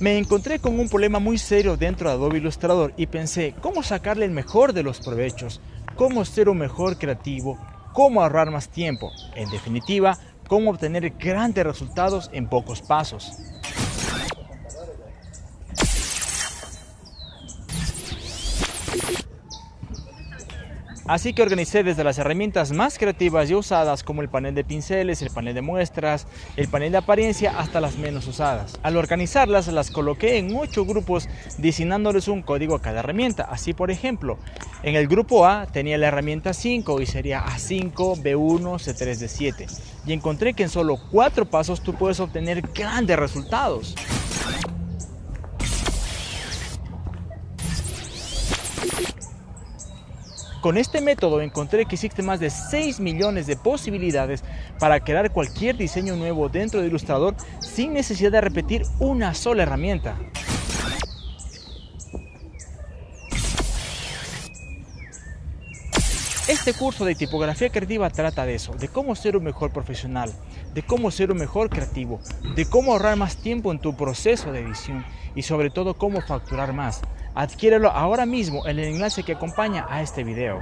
Me encontré con un problema muy serio dentro de Adobe Illustrator y pensé cómo sacarle el mejor de los provechos, cómo ser un mejor creativo, cómo ahorrar más tiempo, en definitiva, cómo obtener grandes resultados en pocos pasos. Así que organicé desde las herramientas más creativas y usadas como el panel de pinceles, el panel de muestras, el panel de apariencia hasta las menos usadas. Al organizarlas las coloqué en 8 grupos designándoles un código a cada herramienta. Así por ejemplo, en el grupo A tenía la herramienta 5 y sería A5, B1, C3, D7. Y encontré que en solo 4 pasos tú puedes obtener grandes resultados. Con este método encontré que existen más de 6 millones de posibilidades para crear cualquier diseño nuevo dentro de Illustrator sin necesidad de repetir una sola herramienta. Este curso de tipografía creativa trata de eso, de cómo ser un mejor profesional, de cómo ser un mejor creativo, de cómo ahorrar más tiempo en tu proceso de edición y sobre todo cómo facturar más. Adquiérelo ahora mismo en el enlace que acompaña a este video.